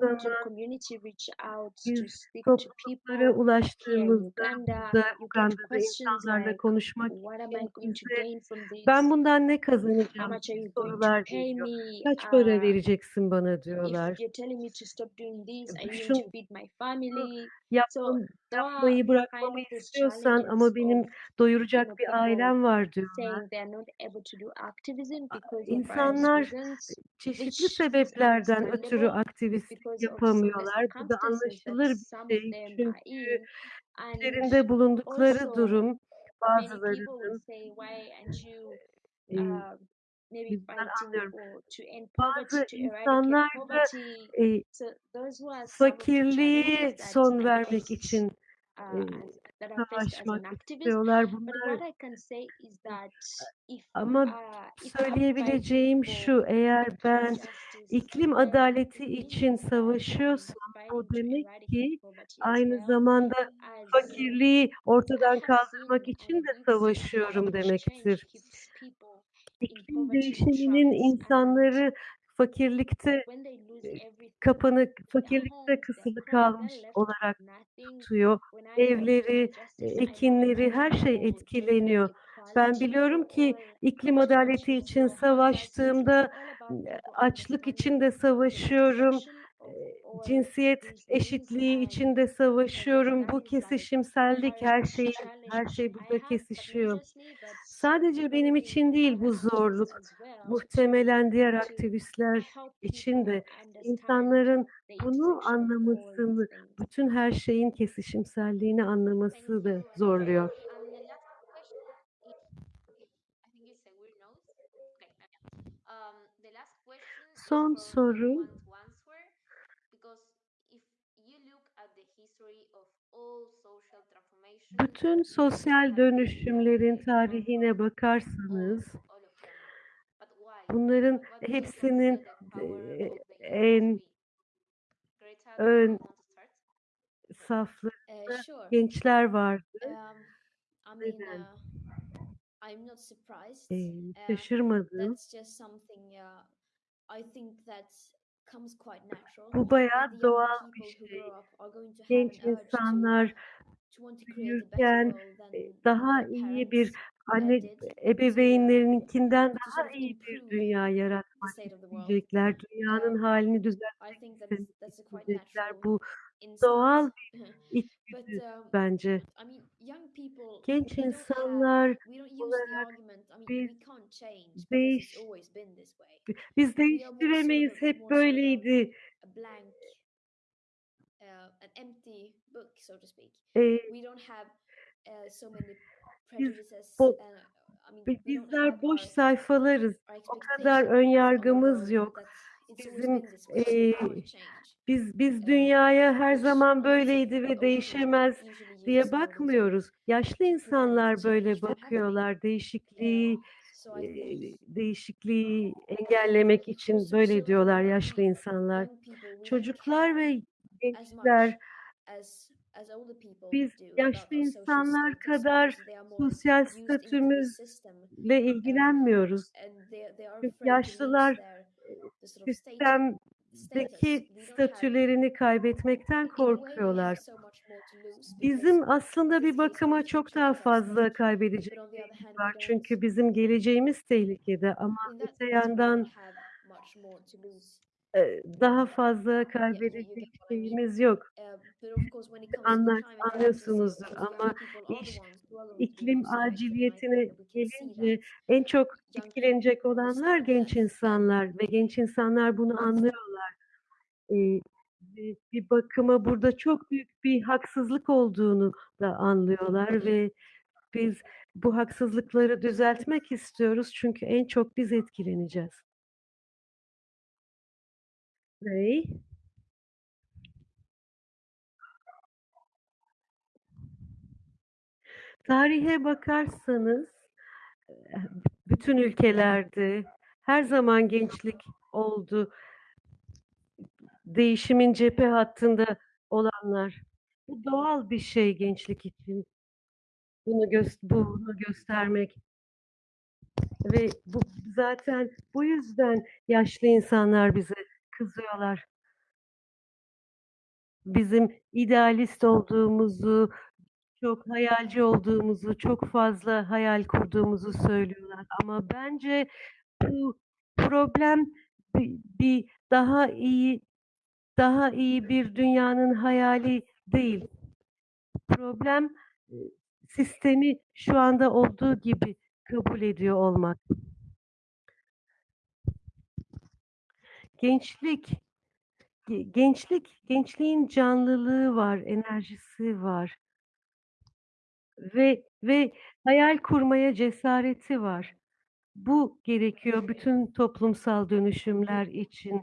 when to zaman community reach out to biz speak to topluluklara people here in ulaştığımızda Uganda, you get Uganda'da questions insanlarla like, konuşmak what am I için going to bize gain from ben bundan ne How kazanacağım much are gibi you going to sorular pay geliyor. me? Kaç para Uh, vereceksin bana if diyorlar. you're telling me to stop doing this, are you going to feed my family? So are yapmayı kind bırakmamı of istiyorsan challenges ama benim doyuracak bir people ailem var diyorlar. saying they're not able to do activism A- because of various İnsanlar reasons, çeşitli which sebeplerden ötürü aktivistlik because of the yapamıyorlar. Bu da circumstances that anlaşılır bir some of şey. them are Çünkü in. And içlerinde bulundukları also, durum many people bazılarının would say, why aren't you e, maybe bizden fighting anlıyorum. for to end poverty, Bazı to insanlar da e, that son vermek için uh, e, savaşmak istiyorlar. Bunlar if ama uh, söyleyebileceğim şu eğer ben iklim adaleti için savaşıyorsam to demek ki aynı zamanda fakirliği ortadan *laughs* kaldırmak için de savaşıyorum demektir. İklim değişiminin insanları fakirlikte e, kapanık, fakirlikte kısılı kalmış olarak tutuyor. Evleri, e, ekinleri, her şey etkileniyor. Ben biliyorum ki all iklim adaleti için savaştığımda açlık için de savaşıyorum. e, Cinsiyet eşitliği için de savaşıyorum. Bu kesişimsellik her şeyin her şey burada kesişiyor. Sadece benim için değil bu zorluk. Muhtemelen diğer aktivistler için de insanların bunu anlamasını, bütün her şeyin kesişimselliğini anlaması da zorluyor. And the last question is, I think it's a weird nose. Okay. yeah. Um, the last question is Son for soru anyone to answer because if you look at the history of all social transformations, bütün sosyal dönüşümlerin tarihine bakarsanız bunların hepsinin e, en ön saflarında sure. gençler vardı. Um, I mean, Neden? uh, I'm not surprised. Um, şaşırmadım. uh. Bu bayağı doğal bir şey. Genç insanlar büyürken daha iyi bir anne ebeveynlerinkinden daha iyi bir dünya yaratmak isteyecekler. Dünyanın Um, halini düzeltmek isteyecekler. Bu doğal bir *laughs* içgüdü um, bence. Genç insanlar olarak biz değiş biz değiştiremeyiz. Hep böyleydi. An empty book, so to speak. We don't have uh, so many prejudices. don't bizler boş sayfalarız. O kadar ön yargımız yok. Bizim change. biz biz Uh, dünyaya her zaman böyleydi ve değişemez diye bakmıyoruz. Yaşlı insanlar böyle bakıyorlar. Değişikliği değişikliği engellemek için böyle diyorlar yaşlı insanlar. Çocuklar ve gençler biz yaşlı insanlar kadar sosyal statümüzle ilgilenmiyoruz. Çünkü yaşlılar state sistemdeki statülerini kaybetmekten korkuyorlar. Bizim aslında bir bakıma çok daha fazla hand var. Çünkü bizim geleceğimiz tehlikede ama öte yandan daha fazla kaybedecek şeyimiz yok. Anlar, anlıyorsunuzdur ama iş iklim aciliyetine gelince en çok etkilenecek olanlar genç insanlar ve genç insanlar bunu anlıyorlar. Bir bir bakıma burada çok büyük bir haksızlık olduğunu da anlıyorlar ve biz bu haksızlıkları düzeltmek istiyoruz çünkü en çok biz etkileneceğiz. Ray? Tarihe bakarsanız eh, bütün ülkelerde her zaman gençlik oldu. Değişimin cephe hattında olanlar. Bu doğal bir şey gençlik için. Bunu gös bunu göstermek. Ve bu zaten bu yüzden yaşlı insanlar bize kızıyorlar. Bizim idealist olduğumuzu, çok hayalci olduğumuzu, çok fazla hayal kurduğumuzu söylüyorlar. Ama bence bu problem bi bir daha iyi daha iyi bir dünyanın hayali değil. Problem, sistemi şu anda olduğu gibi kabul ediyor olmak. Gençlik, ge gençlik, gençliğin canlılığı var, enerjisi var. Ve ve hayal kurmaya cesareti var. Bu gerekiyor bütün toplumsal dönüşümler için.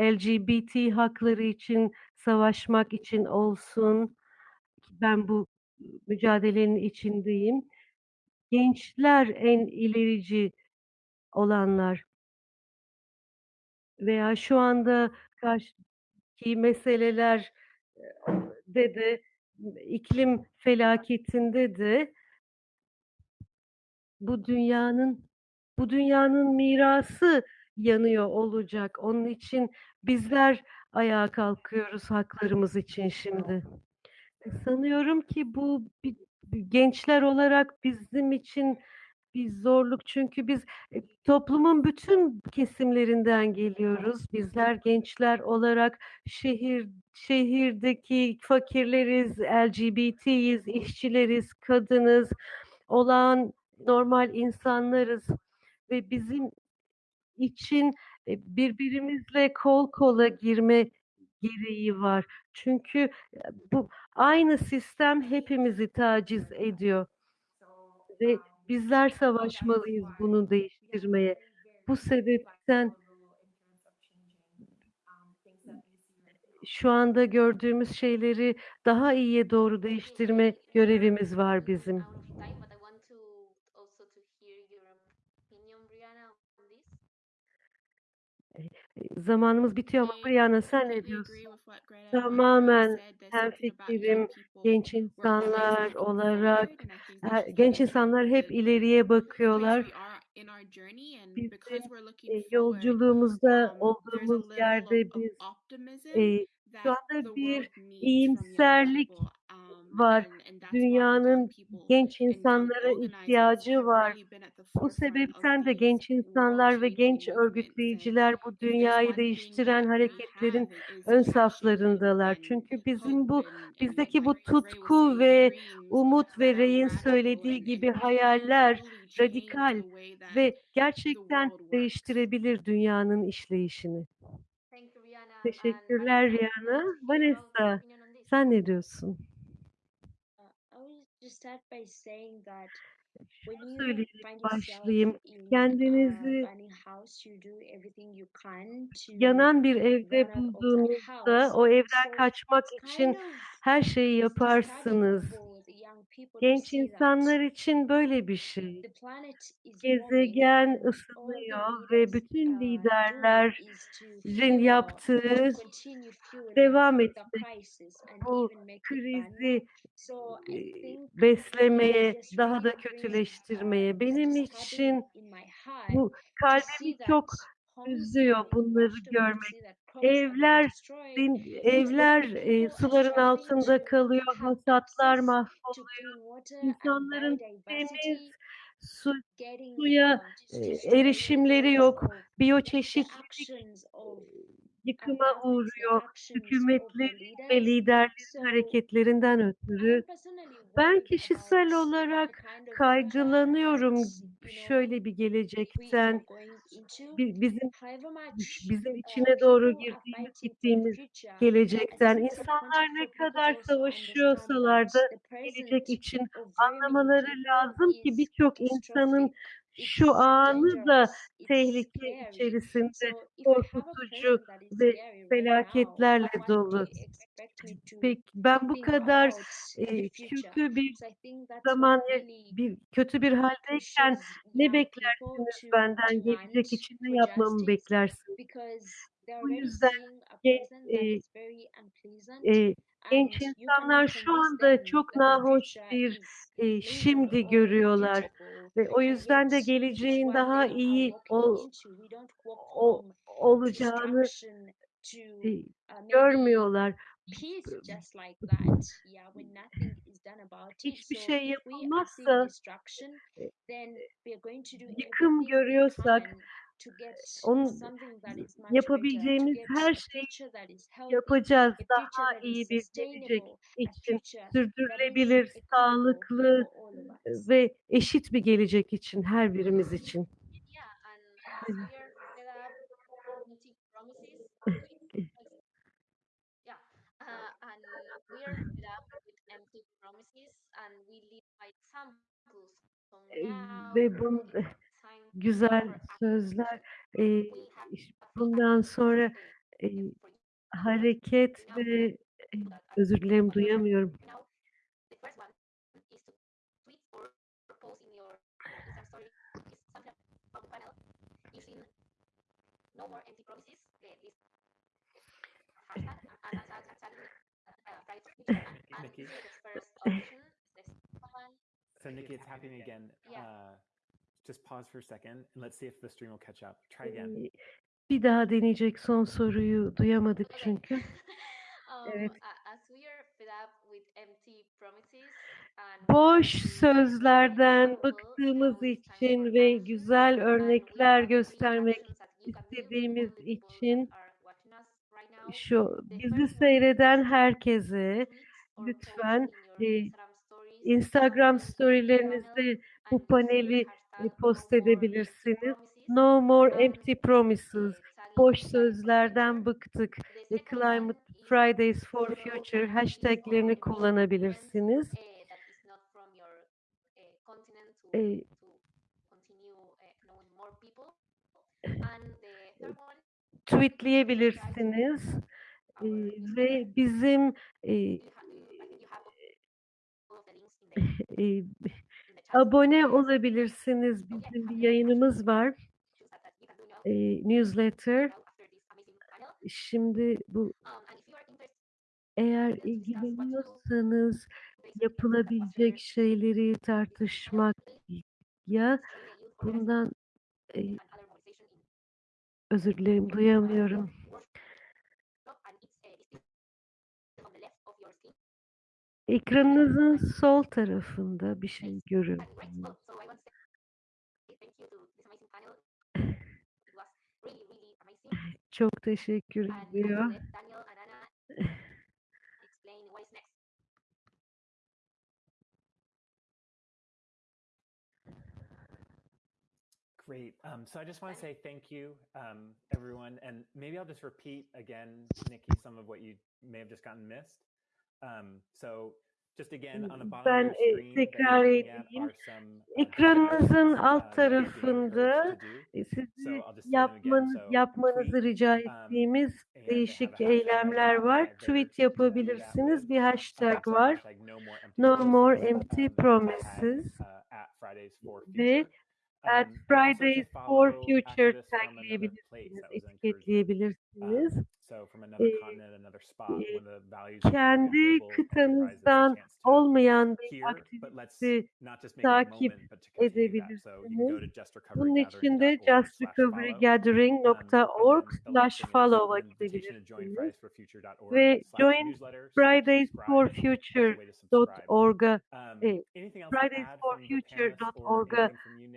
LGBT hakları için savaşmak için olsun. Ben bu mücadelenin içindeyim. Gençler en ilerici olanlar. Veya şu anda karşıki meseleler de de iklim felaketinde de bu dünyanın bu dünyanın mirası yanıyor olacak. Onun için bizler ayağa kalkıyoruz haklarımız için şimdi. Sanıyorum ki bu gençler olarak bizim için bir zorluk. Çünkü biz, eee, toplumun bütün kesimlerinden geliyoruz. Bizler gençler olarak şehir şehirdeki fakirleriz, LGBT'yiz, işçileriz, kadınız, olağan normal insanlarız ve bizim için, eee, birbirimizle kol kola girme gereği var. Çünkü, eee, bu aynı sistem hepimizi taciz ediyor. Ve bizler savaşmalıyız bunu değiştirmeye. Bu sebepten şu anda gördüğümüz şeyleri daha iyiye doğru değiştirme görevimiz var bizim. out of time, but I want to also to hear your opinion, Brianna, on this. Eee, zamanımız bitiyor ama Brianna sen ne diyorsun? Tamamen hemfikirim. Genç insanlar olarak genç insanlar hep ileriye bakıyorlar. Bizim, forward, yolculuğumuzda um, olduğumuz yerde biz, eee, şu anda bir iyimserlik var. Dünyanın genç insanlara ihtiyacı var. Bu sebepten de genç insanlar ve genç örgütleyiciler bu dünyayı değiştiren hareketlerin ön saflarındalar. Çünkü bizim bu bizdeki bu tutku ve umut ve radical söylediği gibi hayaller radikal ve gerçekten değiştirebilir dünyanın işleyişini. Teşekkürler Rihanna. Vanessa, sen ne diyorsun? Uh, I will just start by saying that when Şunu söyleyerek başlayayım. Kendinizi burning house, you do everything you can to yanan bir evde bulduğunuzda o evden kaçmak için her şeyi yaparsınız. Genç insanlar için böyle bir şey. Gezegen ısınıyor ve bütün doing liderlerin yaptığı devam etmek, bu krizi beslemeye, daha da kötüleştirmeye. uh, Benim için bu kalbimi çok üzüyor bunları görmek. Evler evler are suların altında kalıyor, hasatlar mahvoluyor. İnsanların temiz su, suya destroyed erişimleri yok. Biyoçeşitlilik yıkıma uğruyor. Hükümetlerin ve liderlerin hareketlerinden ötürü ben kişisel olarak kaygılanıyorum şöyle bir gelecekten. Bizim bizim içine doğru girdiğimiz gittiğimiz gelecekten insanlar ne kadar savaşıyorsalar da gelecek için anlamaları lazım ki birçok insanın şu anı da tehlike içerisinde korkutucu ve felaketlerle dolu. Peki ben bu kadar e, kötü bir zaman bir kötü bir haldeyken ne beklersiniz benden? gelecek için ne yapmamı beklersiniz? Bu yüzden e, e, genç insanlar şu anda çok nahoş bir e, şimdi görüyorlar ve o yüzden de geleceğin daha iyi ol, o, olacağını e, görmüyorlar. Hiçbir şey yapılmazsa, e yıkım görüyorsak onun yapabileceğimiz her şeyi yapacağız daha iyi bir gelecek için, sürdürülebilir, sağlıklı ve eşit bir gelecek için her birimiz için. *laughs* ve bunu güzel sözler. E, bundan sonra e, hareket ve e, özür dilerim duyamıyorum. Nikki. so Nikki, it's happening again. Uh, bir daha deneyecek son soruyu duyamadık çünkü. evet. Boş sözlerden bıktığımız için ve güzel örnekler göstermek istediğimiz için şu bizi seyreden herkese lütfen e, Instagram storylerinizde bu paneli e, post edebilirsiniz. No more empty promises. Boş sözlerden bıktık. E, Climate Fridays for Future hashtaglerini kullanabilirsiniz. E, tweetleyebilirsiniz ve bizim e, e, Abone olabilirsiniz. Bizim bir yayınımız var. E, newsletter. Şimdi bu eğer ilgileniyorsanız yapılabilecek şeyleri tartışmak ya bundan e, özür dilerim duyamıyorum. Ekranınızın sol tarafında bir şey görüyorum. *laughs* Çok teşekkür ediyor. Great. Um, so I just want to say thank you, um, everyone. And maybe I'll just repeat again, Nikki, some of what you may have just gotten missed. Hmm, ben e, tekrar edeyim. Ekranınızın alt tarafında e, sizi yapmanız, yapmanızı rica ettiğimiz değişik eylemler var. Tweet yapabilirsiniz. Bir hashtag var. No more empty promises. Ve at Fridays for Future tagleyebilirsiniz, etiketleyebilirsiniz kendi kıtanızdan olmayan bir aktivite takip edebilirsiniz. Bunun için de justrecoverygathering.org slash follow'a gidebilirsiniz. Ve join fridaysforfuture.org'a fridaysforfuture.org'a e,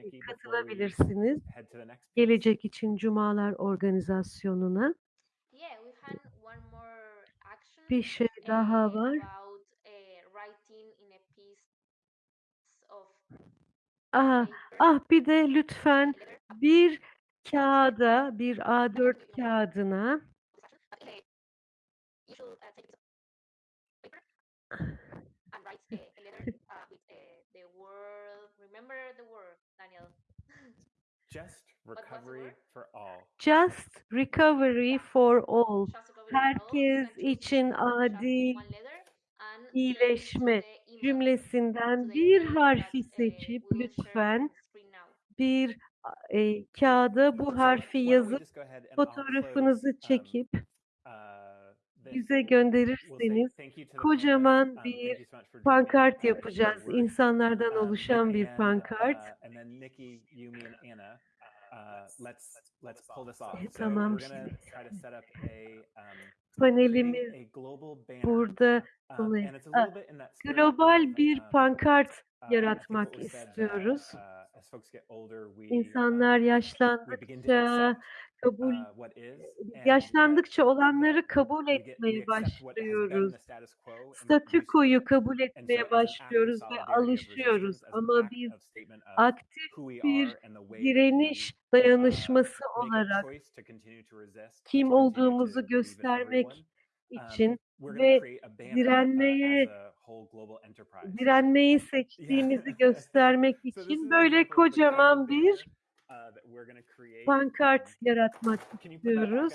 e, katılabilirsiniz. Gelecek için Cumalar organizasyonuna bir şey daha var. Ah, ah bir de lütfen bir kağıda, bir A4 kağıdına *laughs* *laughs* Just recovery for all. Just recovery for all letter and change iyileşme cümlesinden bir harfi seçip lütfen bir e, kağıda bu harfi yazıp fotoğrafınızı çekip bize gönderirseniz kocaman bir pankart yapacağız. İnsanlardan oluşan bir pankart. Uh, uh. E, tamam we're gonna şimdi. *laughs* try to set up a um, Panelimiz create a global banner. burada Um, sona- and it's a little bit in that spirit global of, bir um, pankart uh, yaratmak istiyoruz. uh, as folks get older, we, İnsanlar um, yaşlandıkça kabul uh, and yaşlandıkça olanları that kabul etmeye başlıyoruz. Statükoyu kabul etmeye başlıyoruz ve alışıyoruz. Ama biz aktif bir direniş uh, dayanışması olarak kim olduğumuzu göstermek. Um, için ve uh, direnmeye direnmeyi *laughs* seçtiğimizi *laughs* göstermek için böyle kocaman bir uh, pankart Um, yaratmak istiyoruz.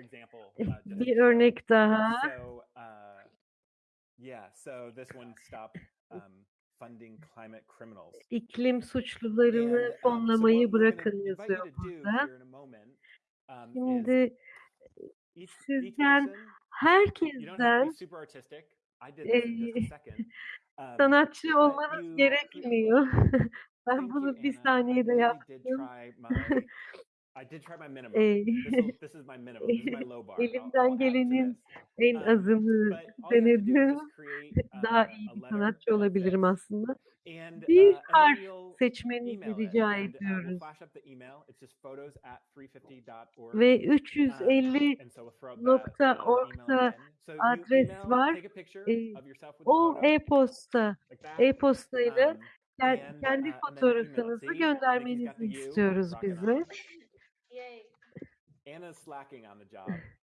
example. uh, Bir örnek daha. Uh, yeah, so this one stop um, funding climate criminals. İklim suçlularını um, fonlamayı bırakın yazıyor burada. um, Şimdi sizden, herkesten. *laughs* Um, sanatçı olmanız gerekmiyor. *laughs* ben bunu bir saniyede yaptım. Eee, *laughs* Elimden gelenin en Um, azını denedim. *laughs* Daha uh, iyi bir sanatçı olabilirim aslında. uh, Bir then harf seçmenizi rica uh, ediyoruz. flash up the email. It's just photos at 350.org. Ve Um, 350 and so we'll throw up that nokta uh, email org'da again. So you adres var. o e-posta, e-postayla Um, ken- kendi it. fotoğrafınızı göndermenizi istiyoruz it bize. Yay. Anna's slacking on the job,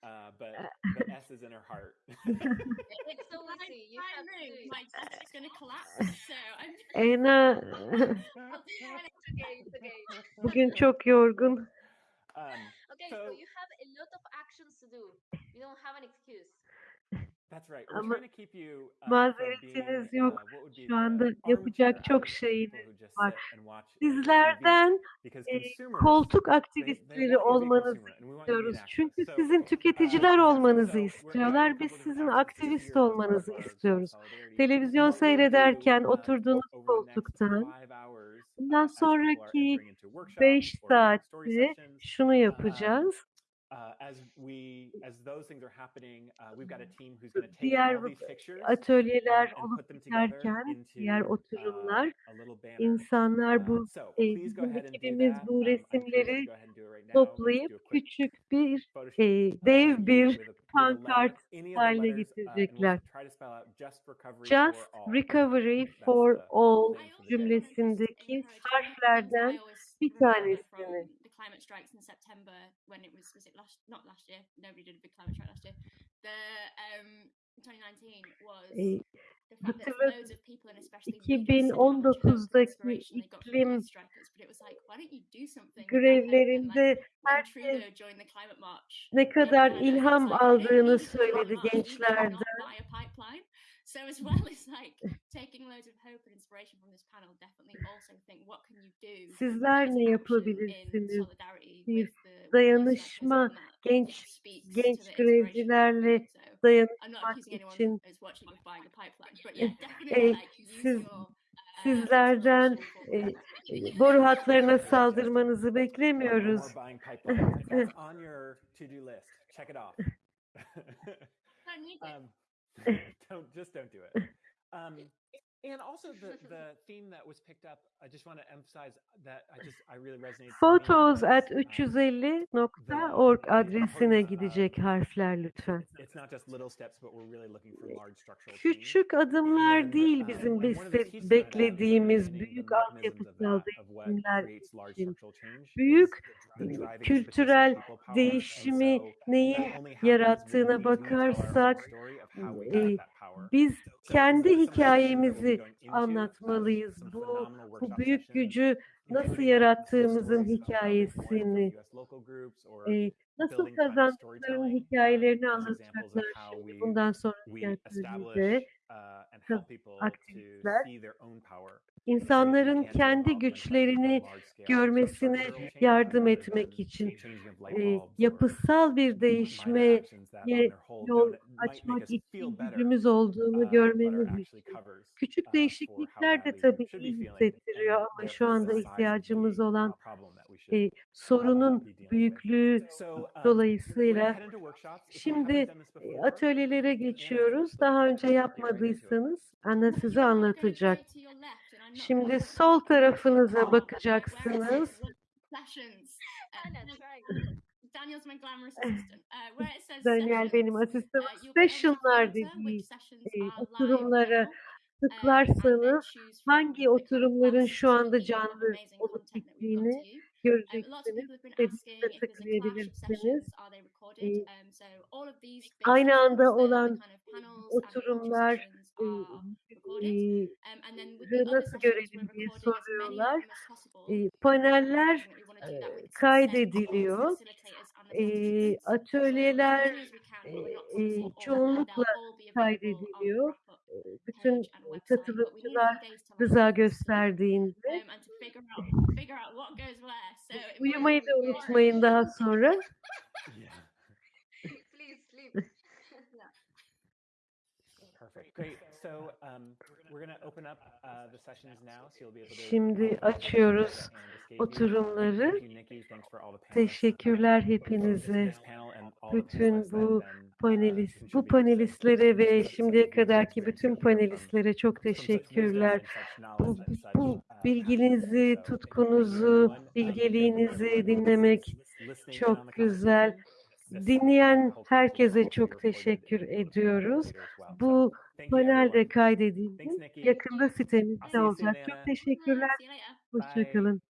uh, but *laughs* the S is in her heart. *laughs* It's so easy. You have to do it. my is going to collapse. *laughs* So I'm Ena It's okay, it's okay. bugün çok yorgun. um, Okay, so So- you have a lot of actions to do. You don't have an excuse. Ama uh, mazeretiniz yok. uh, Şu anda yapacak çok activists, şeyiniz var. uh. Sizlerden e, koltuk aktivistleri olmanızı istiyoruz. Çünkü sizin uh, tüketiciler olmanızı istiyorlar. Biz sizin aktivist olmanızı istiyoruz. Televizyon seyrederken oturduğunuz koltuktan bundan sonraki entering into workshops 5 or doing story saatte şunu yapacağız. Uh, as we as those things are happening, uh, we've got a team who's going to take Diğer all these pictures atölyeler and olup put them together biterken into diğer uh, oturumlar a little banner. insanlar Uh, bu so e, please go bizim ahead and do ekibimiz bu Um, resimleri toplayıp küçük bir e, uh, dev bir pankart haline getirecekler. just recovery for all. cümlesindeki harflerden bir tanesini. Climate strikes in September when it was was it last not last year nobody did a big climate strike last year. The um 2019 was E, the fact that hatırla- loads of people and especially vegans said how much hope and 2019'daki inspiration they got from iklim grevlerinde herkes ne kadar ilham aldığını söyledi gençlerden. So as well as like *laughs* taking loads of hope and inspiration from this panel, definitely also think what can you do? Sizler ne yapabilirsiniz? solidarity Bir with the with the dayanışma genç genç grevcilerle dayanışmak için *laughs* e, siz sizlerden e, boru hatlarına saldırmanızı beklemiyoruz. *laughs* *laughs* don't just don't do it. *laughs* Um, and also *laughs* the the theme that was picked up. I just want to emphasize that I just I really resonated. for me Photos at um, 350.org the adresine of gidecek harfler lütfen. it's, it's not just little steps, but we're really looking for large structural change. Küçük adımlar değil um, bizim is beklediğimiz büyük altyapısal what değişimler için. structural change is Büyük kültürel değişimi neyin yarattığına bakarsak e. Biz kendi hikayemizi anlatmalıyız. Bu, bu büyük gücü nasıl yarattığımızın hikayesini, e, nasıl kazandıklarının hikayelerini anlatacaklar şimdi bundan sonra tiyatroda aktivistler insanların kendi güçlerini görmesine yardım etmek için e, yapısal bir değişmeye yol açmak için gücümüz olduğunu görmemiz için. Küçük değişiklikler de tabii iyi hissettiriyor ama şu anda ihtiyacımız olan e, sorunun büyüklüğü dolayısıyla şimdi atölyelere geçiyoruz. Daha önce yapmadıysanız Anna size anlatacak. Şimdi sol tarafınıza bakacaksınız. Eh, Daniel benim asistanım. Session'lar dediği e, oturumlara tıklarsanız hangi oturumların şu anda canlı olup bittiğini göreceksiniz. ve de tıklayabilirsiniz. Ee, e, aynı anda olan oturumlar nasıl görelim diye soruyorlar. E, paneller e, kaydediliyor. E, atölyeler e, çoğunlukla kaydediliyor. Bütün katılımcılar rıza gösterdiğinde uyumayı da unutmayın daha sonra. *laughs* Şimdi açıyoruz oturumları. Teşekkürler hepinize. Bütün bu panelist, bu panelistlere ve şimdiye kadarki bütün panelistlere çok teşekkürler. Bu, bu bilginizi, tutkunuzu, bilgeliğinizi dinlemek çok güzel. Dinleyen herkese çok teşekkür ediyoruz. Bu panelde kaydedildi. Yakında sitemizde olacak. Çok teşekkürler. Hoşçakalın.